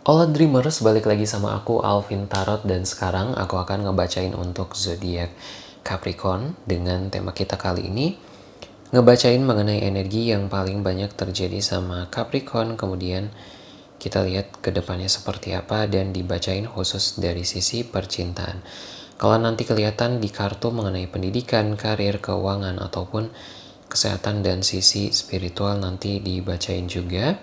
Hola Dreamers, balik lagi sama aku Alvin Tarot dan sekarang aku akan ngebacain untuk zodiak Capricorn dengan tema kita kali ini ngebacain mengenai energi yang paling banyak terjadi sama Capricorn kemudian kita lihat ke depannya seperti apa dan dibacain khusus dari sisi percintaan. Kalau nanti kelihatan di kartu mengenai pendidikan, karir, keuangan ataupun kesehatan dan sisi spiritual nanti dibacain juga.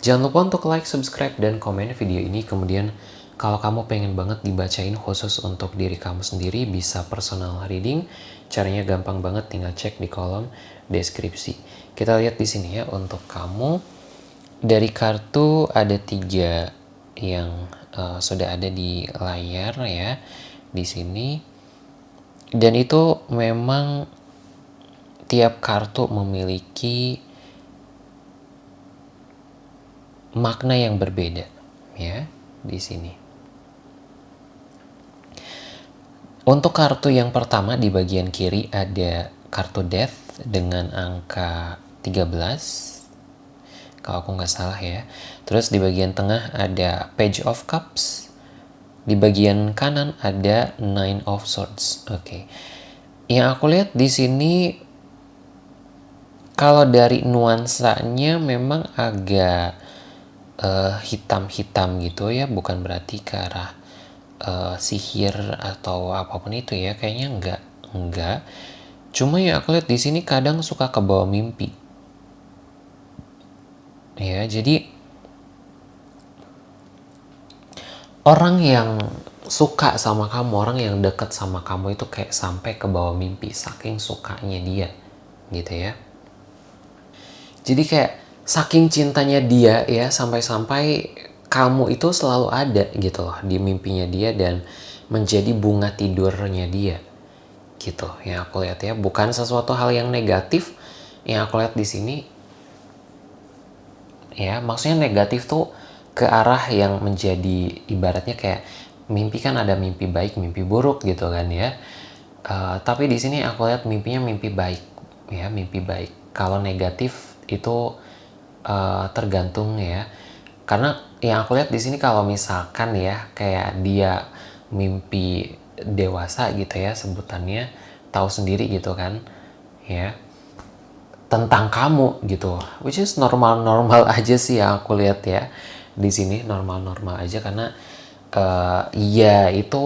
Jangan lupa untuk like, subscribe, dan komen video ini. Kemudian kalau kamu pengen banget dibacain khusus untuk diri kamu sendiri, bisa personal reading. Caranya gampang banget, tinggal cek di kolom deskripsi. Kita lihat di sini ya untuk kamu. Dari kartu ada tiga yang uh, sudah ada di layar ya di sini. Dan itu memang tiap kartu memiliki makna yang berbeda ya di sini. Untuk kartu yang pertama di bagian kiri ada kartu death dengan angka 13 kalau aku nggak salah ya. Terus di bagian tengah ada page of cups. Di bagian kanan ada nine of swords. Oke. Okay. Yang aku lihat di sini kalau dari nuansanya memang agak hitam-hitam uh, gitu ya bukan berarti ke arah uh, sihir atau apa pun itu ya kayaknya enggak enggak. Cuma ya aku lihat di sini kadang suka ke bawah mimpi. Ya jadi orang yang suka sama kamu orang yang deket sama kamu itu kayak sampai ke bawah mimpi saking sukanya dia gitu ya. Jadi kayak saking cintanya dia ya sampai-sampai kamu itu selalu ada gitu loh di mimpinya dia dan menjadi bunga tidurnya dia gitu. Yang aku lihat ya bukan sesuatu hal yang negatif. Yang aku lihat di sini ya maksudnya negatif tuh ke arah yang menjadi ibaratnya kayak mimpi kan ada mimpi baik mimpi buruk gitu kan ya. Uh, tapi di sini aku lihat mimpinya mimpi baik ya mimpi baik. Kalau negatif itu uh, tergantung ya. Karena yang aku lihat di sini kalau misalkan ya kayak dia mimpi dewasa gitu ya sebutannya tahu sendiri gitu kan ya tentang kamu gitu. Which is normal-normal aja sih yang aku lihat ya di sini normal-normal aja karena uh, ya itu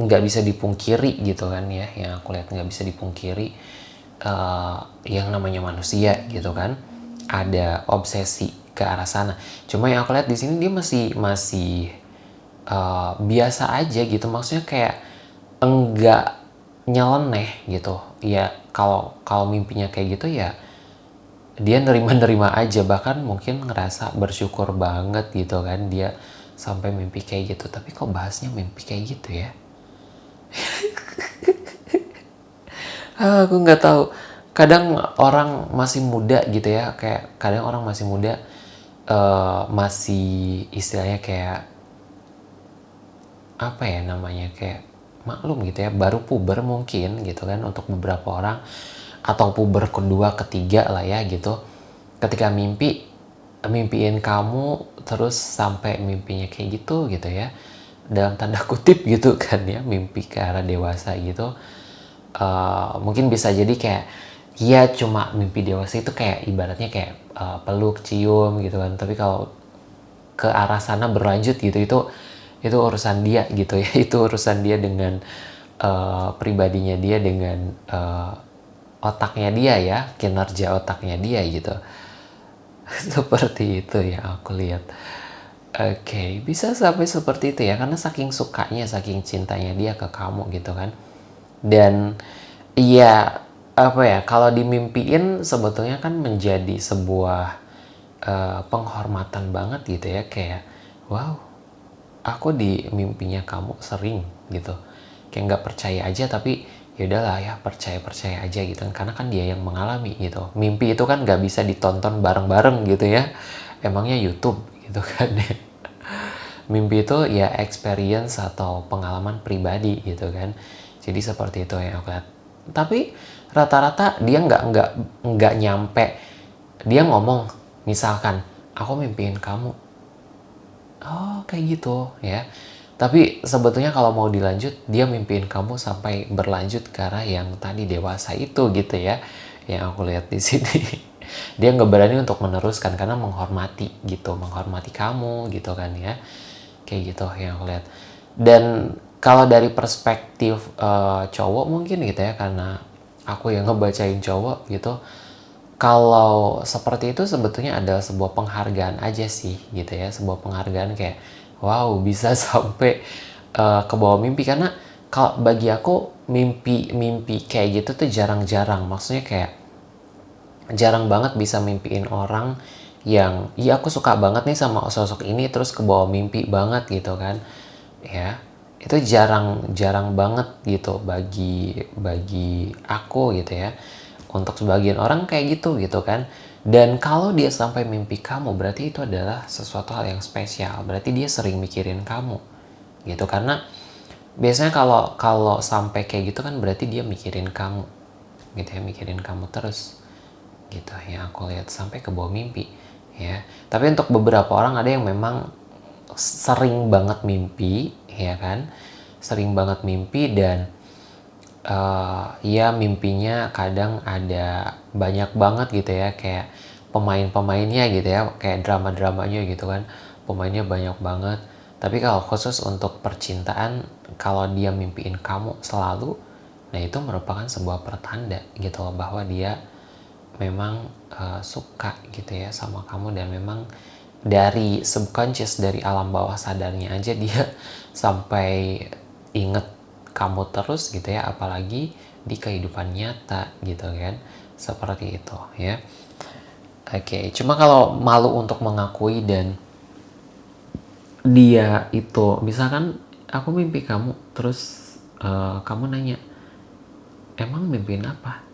nggak bisa dipungkiri gitu kan ya yang aku lihat nggak bisa dipungkiri uh, yang namanya manusia gitu kan ada obsesi ke arah sana. Cuma yang aku lihat di sini dia masih masih uh, biasa aja gitu. Maksudnya kayak enggak nyeleneh gitu. Ya kalau kalau mimpinya kayak gitu ya dia nerima-nerima aja bahkan mungkin ngerasa bersyukur banget gitu kan dia sampai mimpi kayak gitu tapi kok bahasnya mimpi kayak gitu ya aku nggak tahu kadang orang masih muda gitu ya kayak kadang orang masih muda uh, masih istilahnya kayak apa ya namanya kayak maklum gitu ya baru puber mungkin gitu kan untuk beberapa orang atau puber kedua ketiga lah ya gitu. Ketika mimpi mimpiin kamu terus sampai mimpinya kayak gitu gitu ya dalam tanda kutip gitu kan ya mimpi ke arah dewasa gitu uh, mungkin bisa jadi kayak Iya cuma mimpi dewasa itu kayak ibaratnya kayak uh, peluk, cium gitu kan. Tapi kalau ke arah sana berlanjut gitu itu itu urusan dia gitu ya. Itu urusan dia dengan uh, pribadinya dia dengan uh, otaknya dia ya, kinerja otaknya dia gitu. seperti itu ya aku lihat. Oke, okay, bisa sampai seperti itu ya karena saking sukanya, saking cintanya dia ke kamu gitu kan. Dan iya apa ya kalau dimimpiin sebetulnya kan menjadi sebuah uh, penghormatan banget gitu ya kayak wow aku di mimpinya kamu sering gitu. Kayak nggak percaya aja tapi ya udahlah ya percaya percaya aja gitu karena kan dia yang mengalami gitu. Mimpi itu kan nggak bisa ditonton bareng-bareng gitu ya emangnya YouTube gitu kan ya. Mimpi itu ya experience atau pengalaman pribadi gitu kan. Jadi seperti itu yang aku lihat tapi rata-rata dia nggak nggak nggak nyampe. Dia ngomong misalkan aku mimpiin kamu. Oh kayak gitu ya. Tapi sebetulnya kalau mau dilanjut dia mimpiin kamu sampai berlanjut ke arah yang tadi dewasa itu gitu ya yang aku lihat di sini. Dia nggak berani untuk meneruskan karena menghormati gitu menghormati kamu gitu kan ya. Kayak gitu yang aku lihat. Dan kalau dari perspektif uh, cowok mungkin gitu ya karena aku yang ngebacain cowok gitu kalau seperti itu sebetulnya ada sebuah penghargaan aja sih gitu ya sebuah penghargaan kayak wow bisa sampai uh, ke bawah mimpi. Karena kalau bagi aku mimpi mimpi kayak gitu tuh jarang-jarang. Maksudnya kayak jarang banget bisa mimpiin orang yang iya aku suka banget nih sama sosok ini terus ke bawah mimpi banget gitu kan. Ya itu jarang jarang banget gitu bagi bagi aku gitu ya. Untuk sebagian orang kayak gitu gitu kan. Dan kalau dia sampai mimpi kamu berarti itu adalah sesuatu hal yang spesial. Berarti dia sering mikirin kamu gitu. Karena biasanya kalau kalau sampai kayak gitu kan berarti dia mikirin kamu gitu ya mikirin kamu terus gitu ya aku lihat sampai ke bawah mimpi ya. Tapi untuk beberapa orang ada yang memang sering banget mimpi ya kan? Sering banget mimpi dan uh, ya mimpinya kadang ada banyak banget gitu ya kayak pemain-pemainnya gitu ya kayak drama-dramanya gitu kan pemainnya banyak banget. Tapi kalau khusus untuk percintaan kalau dia mimpiin kamu selalu nah itu merupakan sebuah pertanda gitu loh bahwa dia memang uh, suka gitu ya sama kamu dan memang dari subconscious dari alam bawah sadarnya aja dia sampai inget kamu terus gitu ya apalagi di kehidupan nyata gitu kan. Seperti itu ya. Oke okay. cuma kalau malu untuk mengakui dan dia itu misalkan aku mimpi kamu terus uh, kamu nanya emang mimpiin apa?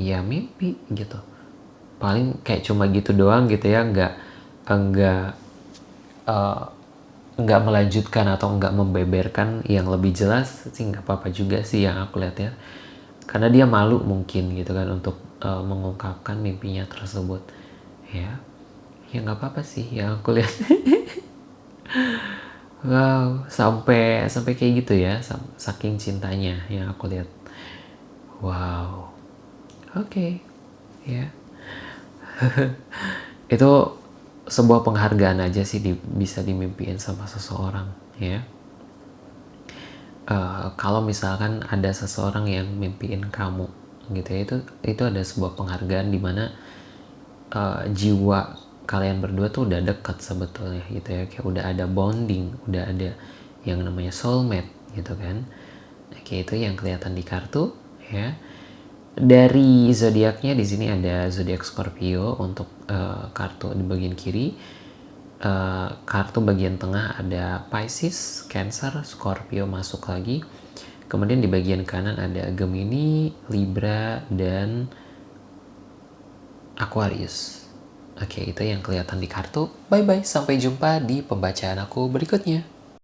Ya mimpi gitu. Paling kayak cuma gitu doang gitu ya nggak enggak uh, nggak melanjutkan atau nggak membeberkan yang lebih jelas sih nggak apa-apa juga sih yang aku lihat ya. Karena dia malu mungkin gitu kan untuk uh, mengungkapkan mimpinya tersebut. Ya ya nggak apa-apa sih yang aku lihat. Wow sampai sampai kayak gitu ya saking cintanya yang aku lihat. Wow. Oke okay. ya. Itu sebuah penghargaan aja sih di, bisa dimimpiin sama seseorang ya. Uh, kalau misalkan ada seseorang yang mimpiin kamu gitu ya itu itu ada sebuah penghargaan di mana uh, jiwa kalian berdua tuh udah deket sebetulnya gitu ya. Kayak udah ada bonding udah ada yang namanya soulmate gitu kan. Oke itu yang kelihatan di kartu ya dari zodiaknya di sini ada zodiak Scorpio untuk uh, kartu di bagian kiri. Uh, kartu bagian tengah ada Pisces, Cancer, Scorpio masuk lagi. Kemudian di bagian kanan ada Gemini, Libra, dan Aquarius. Oke, itu yang kelihatan di kartu. Bye-bye, sampai jumpa di pembacaan aku berikutnya.